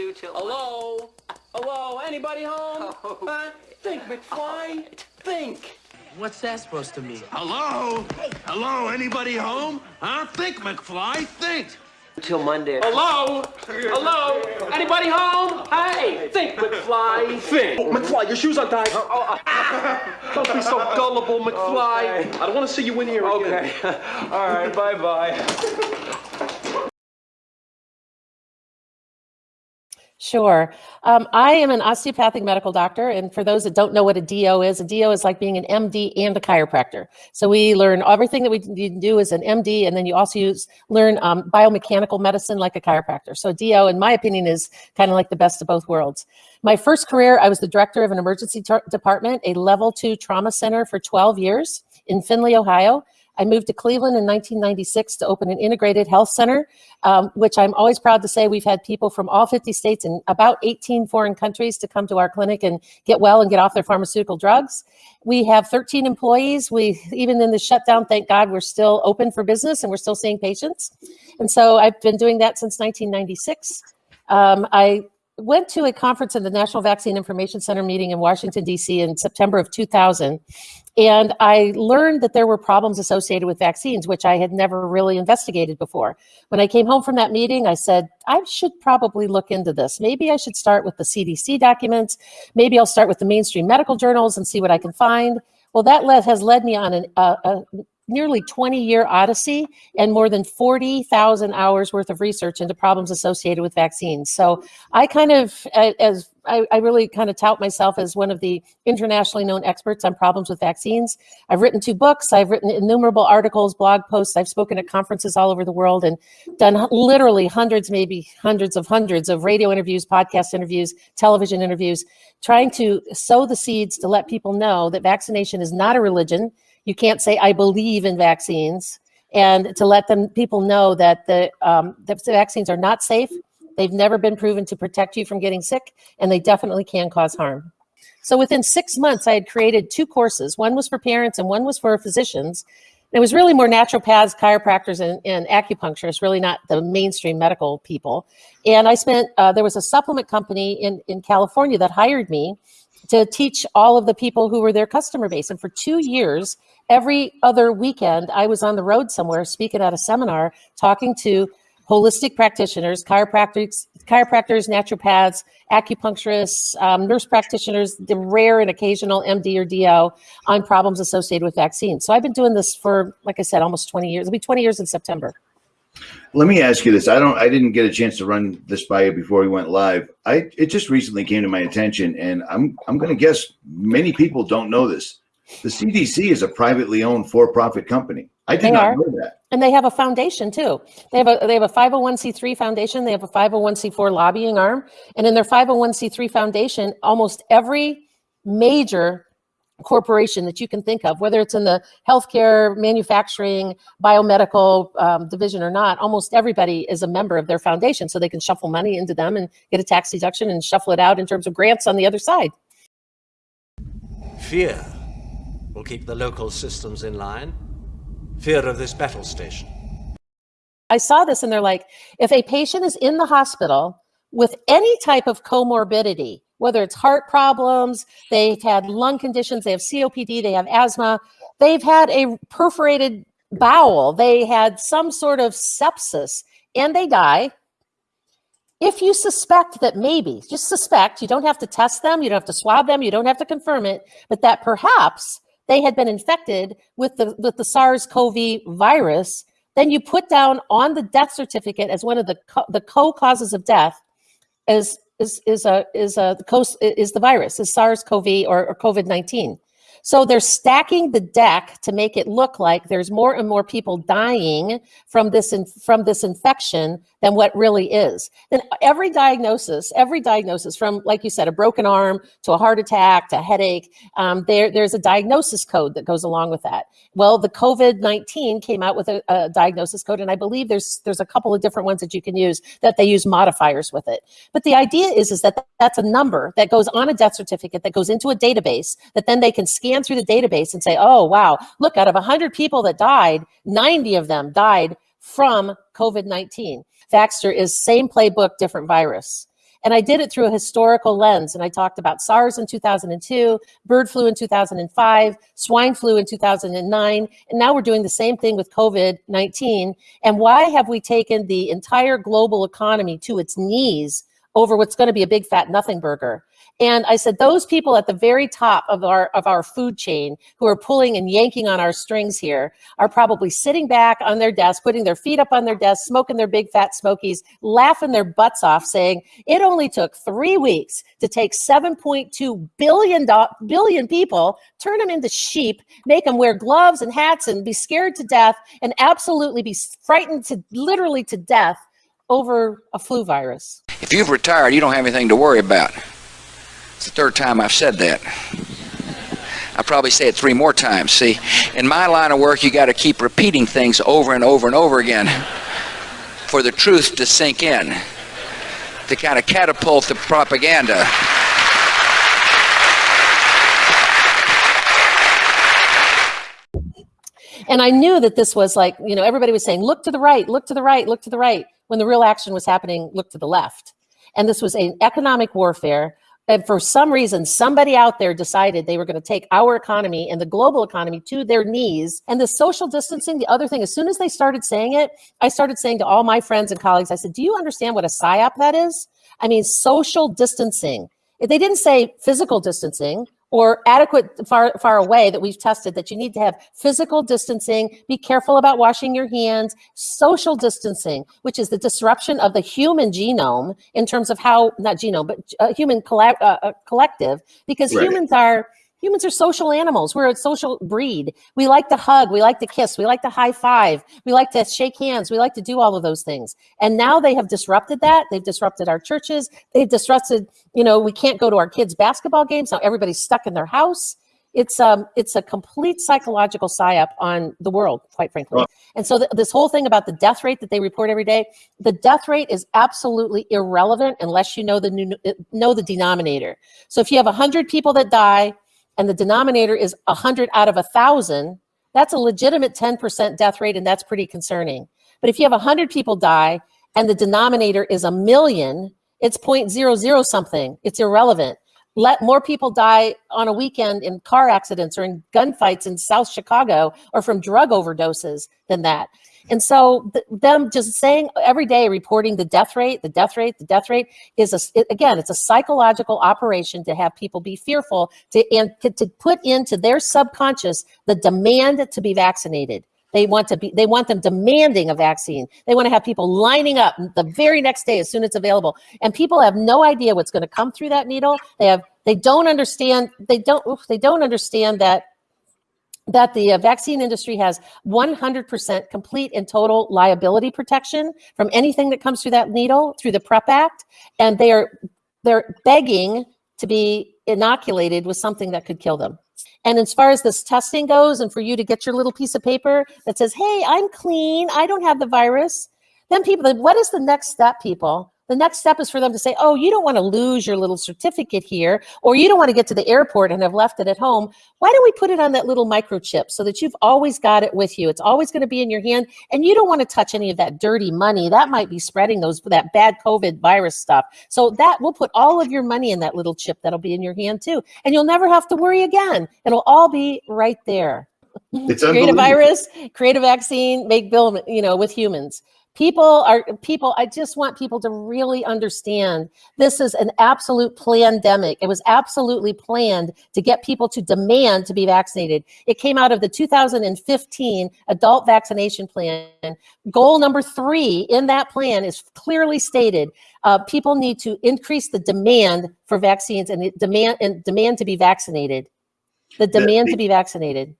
due till... Hello? Hello? Anybody home? Oh. Huh? Think, McFly. Think. What's that supposed to mean? Hello? Hello? Anybody home? Huh? Think, McFly. Think. Till Monday. Hello? Hello? Anybody home? Hey, think, McFly. Think. Oh, McFly, your shoes untied. Oh, oh, oh. Don't be so gullible, McFly. I don't want to see you in here again. Okay. All right, bye-bye. Sure. Um, I am an osteopathic medical doctor. And for those that don't know what a DO is, a DO is like being an MD and a chiropractor. So we learn everything that we do as an MD, and then you also use learn um, biomechanical medicine like a chiropractor. So DO, in my opinion, is kind of like the best of both worlds. My first career, I was the director of an emergency department, a level two trauma center for 12 years in Findlay, Ohio. I moved to Cleveland in 1996 to open an integrated health center, um, which I'm always proud to say we've had people from all 50 states and about 18 foreign countries to come to our clinic and get well and get off their pharmaceutical drugs. We have 13 employees. We, even in the shutdown, thank God, we're still open for business and we're still seeing patients. And so I've been doing that since 1996. Um, I went to a conference in the National Vaccine Information Center meeting in Washington, D.C. in September of 2000. And I learned that there were problems associated with vaccines, which I had never really investigated before. When I came home from that meeting, I said, I should probably look into this. Maybe I should start with the CDC documents. Maybe I'll start with the mainstream medical journals and see what I can find. Well, that led, has led me on an, uh, a nearly 20 year odyssey and more than 40,000 hours worth of research into problems associated with vaccines. So I kind of, as I, I, really kind of tout myself as one of the internationally known experts on problems with vaccines. I've written two books, I've written innumerable articles, blog posts, I've spoken at conferences all over the world and done literally hundreds, maybe hundreds of hundreds of radio interviews, podcast interviews, television interviews, trying to sow the seeds to let people know that vaccination is not a religion you can't say, I believe in vaccines. And to let them people know that the, um, the vaccines are not safe, they've never been proven to protect you from getting sick, and they definitely can cause harm. So within six months, I had created two courses. One was for parents and one was for physicians. It was really more naturopaths, chiropractors, and, and acupuncturists, really not the mainstream medical people. And I spent, uh, there was a supplement company in, in California that hired me to teach all of the people who were their customer base. And for two years, every other weekend, I was on the road somewhere speaking at a seminar, talking to holistic practitioners, chiropractors, chiropractors, naturopaths, acupuncturists, um, nurse practitioners, the rare and occasional MD or DO on problems associated with vaccines. So I've been doing this for, like I said, almost 20 years. It'll be 20 years in September. Let me ask you this. I don't I didn't get a chance to run this by you before we went live. I it just recently came to my attention and I'm I'm going to guess many people don't know this. The CDC is a privately owned for-profit company. I did They not are. know that. And they have a foundation too. They have a they have a 501c3 foundation, they have a 501c4 lobbying arm, and in their 501c3 foundation, almost every major corporation that you can think of, whether it's in the healthcare, manufacturing, biomedical um, division or not, almost everybody is a member of their foundation. So they can shuffle money into them and get a tax deduction and shuffle it out in terms of grants on the other side. Fear will keep the local systems in line. Fear of this battle station. I saw this and they're like, if a patient is in the hospital with any type of comorbidity, whether it's heart problems, they've had lung conditions, they have COPD, they have asthma, they've had a perforated bowel, they had some sort of sepsis, and they die. If you suspect that maybe, just suspect, you don't have to test them, you don't have to swab them, you don't have to confirm it, but that perhaps they had been infected with the, with the SARS-CoV virus, then you put down on the death certificate as one of the co- the co-causes of death is is is a is a the co- is the virus is SARS-CoV or, or COVID-19. So they're stacking the deck to make it look like there's more and more people dying from this from this infection than what really is. Then every diagnosis, every diagnosis from, like you said, a broken arm to a heart attack to a headache, um, there, there's a diagnosis code that goes along with that. Well, the COVID-19 came out with a, a diagnosis code, and I believe there's there's a couple of different ones that you can use that they use modifiers with it. But the idea is is that that's a number that goes on a death certificate that goes into a database that then they can scan through the database and say, oh wow, look, out of 100 people that died, 90 of them died from COVID-19. Vaxter is same playbook, different virus. And I did it through a historical lens. And I talked about SARS in 2002, bird flu in 2005, swine flu in 2009. And now we're doing the same thing with COVID 19. And why have we taken the entire global economy to its knees over what's going to be a big fat nothing burger? And I said, those people at the very top of our of our food chain who are pulling and yanking on our strings here are probably sitting back on their desk, putting their feet up on their desk, smoking their big fat smokies, laughing their butts off, saying it only took three weeks to take 7.2 billion people, turn them into sheep, make them wear gloves and hats, and be scared to death, and absolutely be frightened to literally to death over a flu virus. If you've retired, you don't have anything to worry about. It's the third time I've said that. I'll probably say it three more times. See, in my line of work, you got to keep repeating things over and over and over again for the truth to sink in, to kind of catapult the propaganda. And I knew that this was like, you know, everybody was saying, look to the right, look to the right, look to the right, when the real action was happening, look to the left. And this was an economic warfare. And for some reason, somebody out there decided they were going to take our economy and the global economy to their knees. And the social distancing, the other thing, as soon as they started saying it, I started saying to all my friends and colleagues, I said, Do you understand what a PSYOP that is? I mean, social distancing. If they didn't say physical distancing or adequate far far away that we've tested that you need to have physical distancing be careful about washing your hands social distancing which is the disruption of the human genome in terms of how not genome but uh, human colla- uh, uh, collective because Right. humans are humans are social animals. We're a social breed. We like to hug. We like to kiss. We like to high five. We like to shake hands. We like to do all of those things. And now they have disrupted that. They've disrupted our churches. They've disrupted you know we can't go to our kids basketball games now everybody's stuck in their house. It's um it's a complete psychological psyop on the world quite frankly. Well- and so th- this whole thing about the death rate that they report every day the death rate is absolutely irrelevant unless you know the new, know the denominator. So if you have 100 people that die and the denominator is 100 out of a 1000 that's a legitimate 10% death rate and that's pretty concerning. But if you have 100 people die and the denominator is a million it's 0.00 something. It's irrelevant let more people die on a weekend in car accidents or in gunfights in south chicago or from drug overdoses than that. And so th- them just saying every day reporting the death rate the death rate the death rate is a it- again it's a psychological operation to have people be fearful to and to, to put into their subconscious the demand to be vaccinated they want to be they want them demanding a vaccine. They want to have people lining up the very next day as soon as it's available. And people have no idea what's going to come through that needle. They have they don't understand they don't oof, they don't understand that that the uh, vaccine industry has 100% complete and total liability protection from anything that comes through that needle through the prep act. And they're they're begging to be inoculated with something that could kill them. And as far as this testing goes and for you to get your little piece of paper that says hey i'm clean. I don't have the virus. Then people what is the next step people the next step is for them to say oh you don't want to lose your little certificate here or you don't want to get to the airport and have left it at home. Why don't we put it on that little microchip so that you've always got it with you? It's always going to be in your hand and you don't want to touch any of that dirty money. That might be spreading those that bad covid virus stuff. So that we'll put all of your money in that little chip that'll be in your hand too and you'll never have to worry again. It'll all be right there. It's create a virus, create a vaccine, make bill, you know, with humans. People are people. I just want people to really understand this is an absolute pandemic. It was absolutely planned to get people to demand to be vaccinated. It came out of the 2015 adult vaccination plan. Goal number three in that plan is clearly stated: uh, people need to increase the demand for vaccines and the demand and demand to be vaccinated. The The- demand the- to be vaccinated.